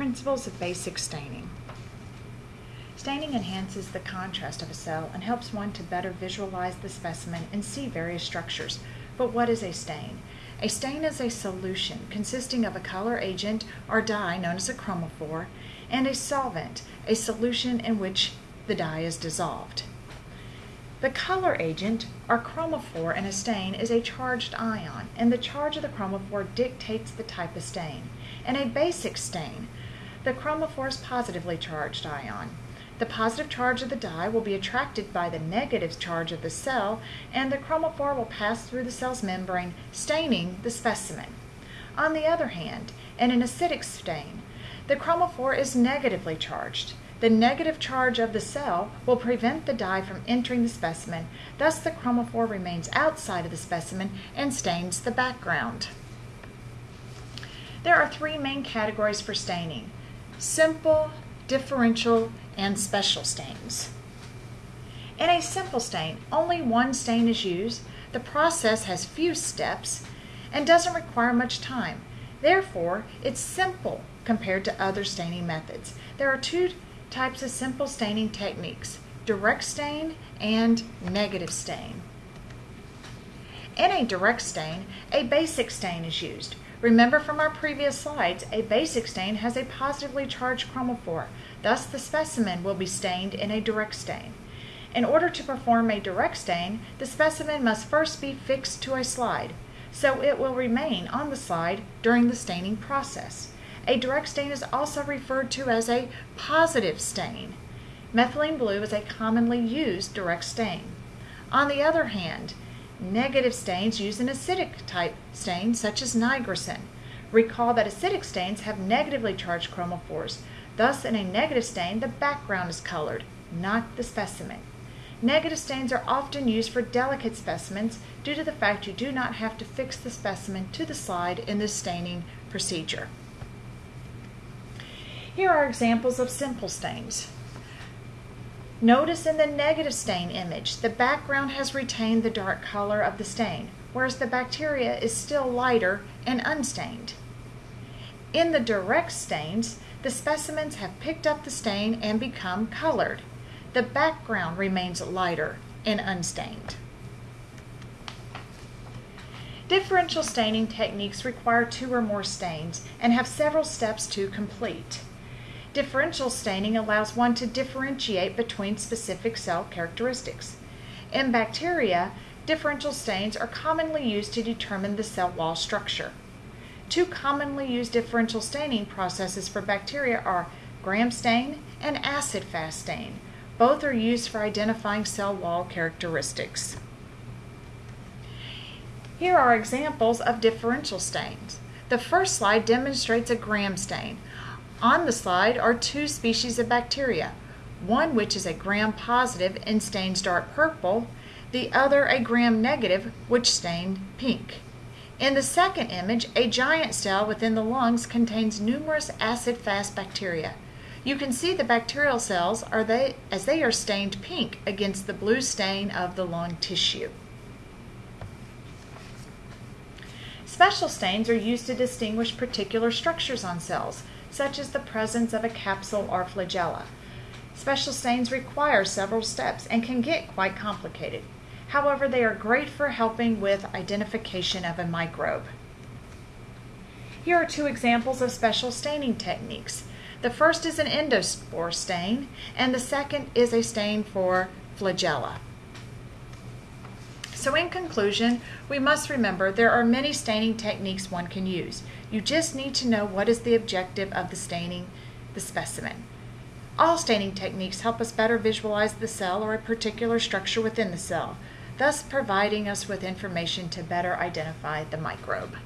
Principles of basic staining. Staining enhances the contrast of a cell and helps one to better visualize the specimen and see various structures. But what is a stain? A stain is a solution consisting of a color agent or dye known as a chromophore and a solvent, a solution in which the dye is dissolved. The color agent, or chromophore in a stain, is a charged ion, and the charge of the chromophore dictates the type of stain. In a basic stain, the chromophore is positively charged ion. The positive charge of the dye will be attracted by the negative charge of the cell, and the chromophore will pass through the cell's membrane, staining the specimen. On the other hand, in an acidic stain, the chromophore is negatively charged. The negative charge of the cell will prevent the dye from entering the specimen, thus the chromophore remains outside of the specimen and stains the background. There are three main categories for staining simple, differential, and special stains. In a simple stain, only one stain is used. The process has few steps and doesn't require much time. Therefore, it's simple compared to other staining methods. There are two types of simple staining techniques, direct stain and negative stain. In a direct stain, a basic stain is used. Remember from our previous slides, a basic stain has a positively charged chromophore. Thus, the specimen will be stained in a direct stain. In order to perform a direct stain, the specimen must first be fixed to a slide, so it will remain on the slide during the staining process. A direct stain is also referred to as a positive stain. Methylene blue is a commonly used direct stain. On the other hand, Negative stains use an acidic type stain such as nigrosin. Recall that acidic stains have negatively charged chromophores. Thus, in a negative stain, the background is colored, not the specimen. Negative stains are often used for delicate specimens due to the fact you do not have to fix the specimen to the slide in the staining procedure. Here are examples of simple stains. Notice in the negative stain image, the background has retained the dark color of the stain, whereas the bacteria is still lighter and unstained. In the direct stains, the specimens have picked up the stain and become colored. The background remains lighter and unstained. Differential staining techniques require two or more stains and have several steps to complete. Differential staining allows one to differentiate between specific cell characteristics. In bacteria, differential stains are commonly used to determine the cell wall structure. Two commonly used differential staining processes for bacteria are gram stain and acid fast stain. Both are used for identifying cell wall characteristics. Here are examples of differential stains. The first slide demonstrates a gram stain. On the slide are two species of bacteria, one which is a gram-positive and stains dark purple, the other a gram-negative which stained pink. In the second image, a giant cell within the lungs contains numerous acid-fast bacteria. You can see the bacterial cells are they, as they are stained pink against the blue stain of the lung tissue. Special stains are used to distinguish particular structures on cells, such as the presence of a capsule or flagella. Special stains require several steps and can get quite complicated. However, they are great for helping with identification of a microbe. Here are two examples of special staining techniques. The first is an endospore stain, and the second is a stain for flagella. So in conclusion, we must remember there are many staining techniques one can use. You just need to know what is the objective of the staining the specimen. All staining techniques help us better visualize the cell or a particular structure within the cell, thus providing us with information to better identify the microbe.